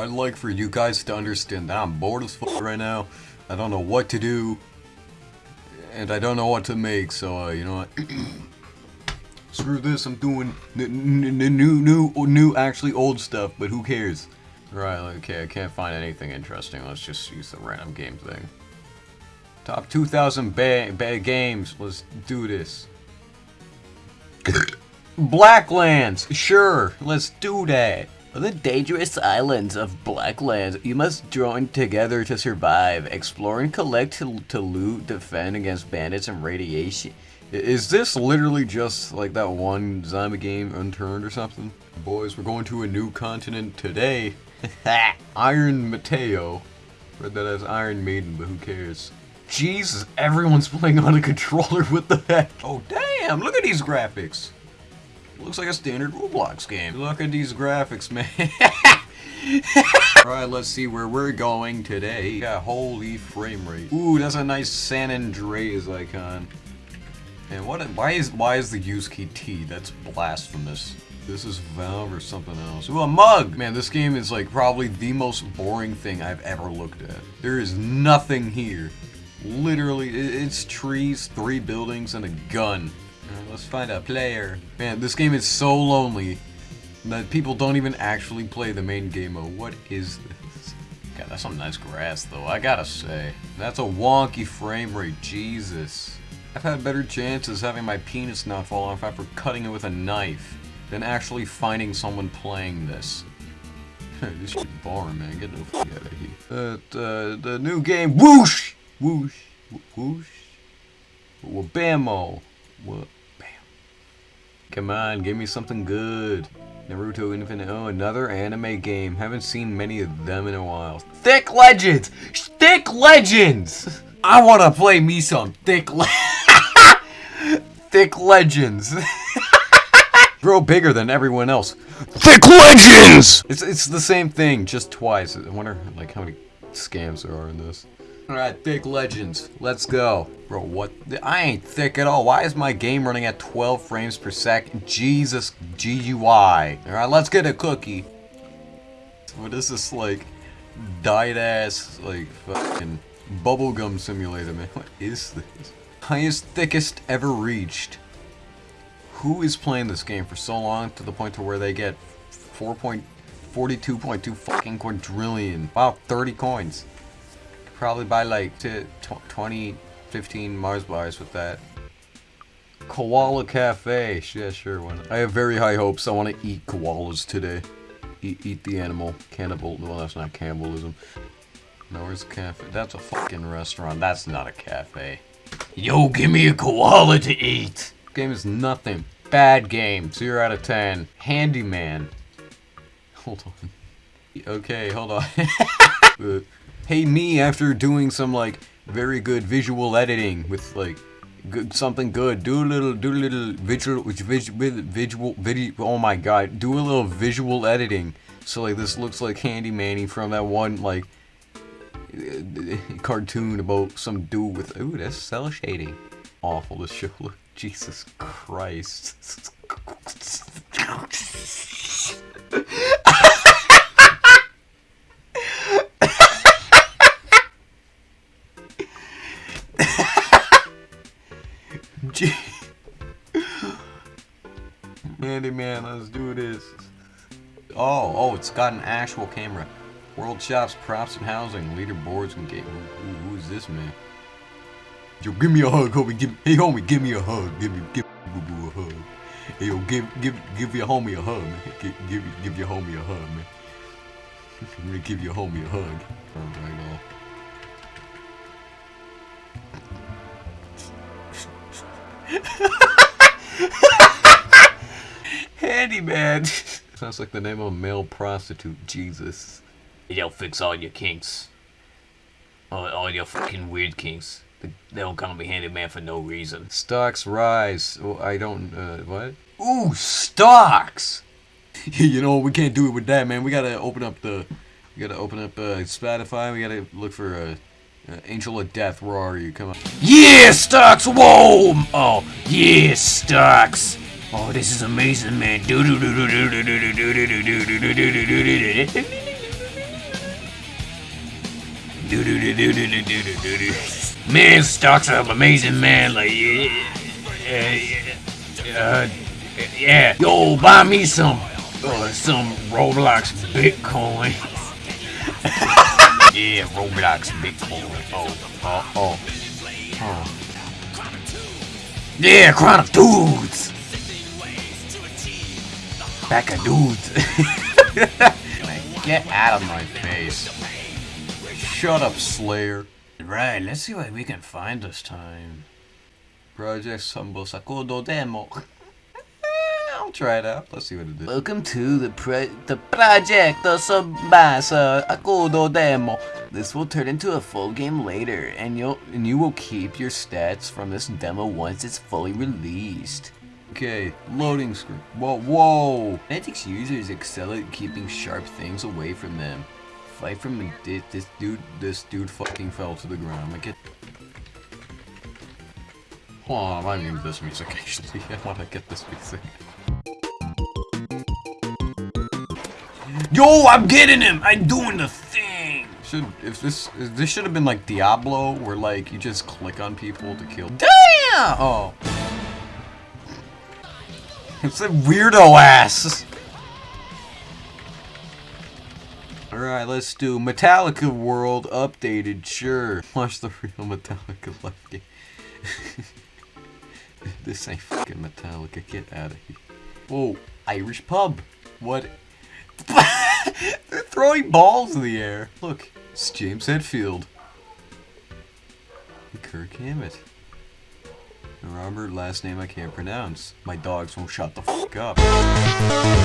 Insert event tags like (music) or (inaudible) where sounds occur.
I'd like for you guys to understand that I'm bored as fuck right now. I don't know what to do. And I don't know what to make, so, uh, you know what? (clears throat) Screw this, I'm doing new, new, new, actually old stuff, but who cares? Right, okay, I can't find anything interesting. Let's just use the random game thing. Top 2,000 bad ba games. Let's do this. Blacklands! Sure, let's do that. On the dangerous islands of Blacklands, you must join together to survive. Explore and collect to, to loot, defend against bandits and radiation. Is this literally just like that one zombie game, Unturned or something? Boys, we're going to a new continent today. (laughs) Iron Mateo. Read that as Iron Maiden, but who cares? Jesus, everyone's (laughs) playing on a controller, what the heck? Oh damn, look at these graphics. Looks like a standard Roblox game. Look at these graphics, man. (laughs) Alright, let's see where we're going today. Yeah, holy frame rate. Ooh, that's a nice San Andreas icon. And what? Why is why is the use key T? That's blasphemous. This is Valve or something else. Ooh, a mug! Man, this game is like probably the most boring thing I've ever looked at. There is nothing here. Literally, it's trees, three buildings, and a gun. Let's find a player. Man, this game is so lonely that people don't even actually play the main game mode. What is this? God, that's some nice grass, though, I gotta say. That's a wonky frame rate, Jesus. I've had better chances having my penis not fall off after cutting it with a knife than actually finding someone playing this. (laughs) this shit boring, man. Get the fuck out of here. But, uh, the new game, whoosh! Whoosh. Whoosh. Wabamo. What? Come on, give me something good. Naruto Infinite. Oh, another anime game. Haven't seen many of them in a while. Thick Legends! Thick Legends! I want to play me some Thick Le (laughs) Thick Legends. (laughs) Grow bigger than everyone else. Thick Legends! It's, it's the same thing, just twice. I wonder like how many scams there are in this. Alright, Thick Legends. Let's go. Bro, what? I ain't thick at all. Why is my game running at 12 frames per second? Jesus, GUI. Alright, let's get a cookie. What is this, like, died-ass, like, fucking bubblegum simulator, man? (laughs) What is this? Highest, thickest ever reached. Who is playing this game for so long to the point to where they get 4.42.2 fucking quadrillion? Wow, 30 coins probably buy like to 20, 15 Mars bars with that. Koala Cafe. Yeah, sure. Why not? I have very high hopes. I want to eat koalas today. Eat, eat the animal. Cannibal. Well, that's not cannibalism. No, where's the cafe? That's a fucking restaurant. That's not a cafe. Yo, give me a koala to eat. Game is nothing. Bad game. 0 out of 10. Handyman. Hold on. Okay, hold on. (laughs) Uh, hey me after doing some like very good visual editing with like good something good. Do a little do a little visual visual visual video oh my god do a little visual editing. So like this looks like handy manny from that one like cartoon about some dude with ooh that's cel shading. Awful this show. Look (laughs) jesus christ (laughs) Man, let's do this. Oh, oh, it's got an actual camera. World shops, props and housing, leaderboards and game. Who, who is this man? Yo, give me a hug, homie. Give, hey, homie, give me a hug. Give me, give boo boo a hug. Hey, yo, give, give, give your homie a hug, man. Give, give, give your homie a hug, man. (laughs) I'm gonna give your homie a hug. Right, all. (laughs) Handyman. (laughs) Sounds like the name of a male prostitute. Jesus. They'll fix all your kinks. All, all your fucking weird kinks. They don't call me handyman for no reason. Stocks rise. Oh, I don't. Uh, what? Ooh, stocks. (laughs) you know we can't do it with that, man. We gotta open up the. We gotta open up uh, Spotify. We gotta look for a. Uh, uh, Angel of Death, where are you? Come on. Yeah, Stocks! Whoa! Oh, yeah, Stocks! Oh, this is amazing, man. Man, stocks up, amazing, man. Like, yeah, yeah, yeah. Uh, yeah. Yo, buy me some, uh, some Roblox Bitcoin. yeah, Roblox Bitcoin. Oh, oh, oh. Huh. Yeah, Chronic Dudes. Back of dudes. (laughs) Get out of my face. Shut up, Slayer. right, let's see what we can find this time. Project Sambo Sakudo Demo. (laughs) I'll try it out. Let's see what it is. Welcome to the pre- the project the Subasa demo. This will turn into a full game later, and you'll and you will keep your stats from this demo once it's fully released. Okay, loading screen. Whoa, whoa! Mantic's users excel at keeping sharp things away from them. Fight from di- this dude. This dude fucking fell to the ground. Like it. Hold on, I need this music (laughs) actually. I want to get this music. Yo, I'm getting him! I'm doing the thing! Should if this if this should have been like Diablo, where like you just click on people to kill. Damn! Oh. (laughs) It's a weirdo ass. Alright, let's do Metallica World updated, sure. (laughs) Watch the real Metallica live game. (laughs) this ain't fucking Metallica, get out of here. Whoa, Irish pub. What? They're throwing balls in the air. Look, it's James Hetfield. Kirk Hammett. Robert, last name I can't pronounce. My dogs won't shut the fuck up.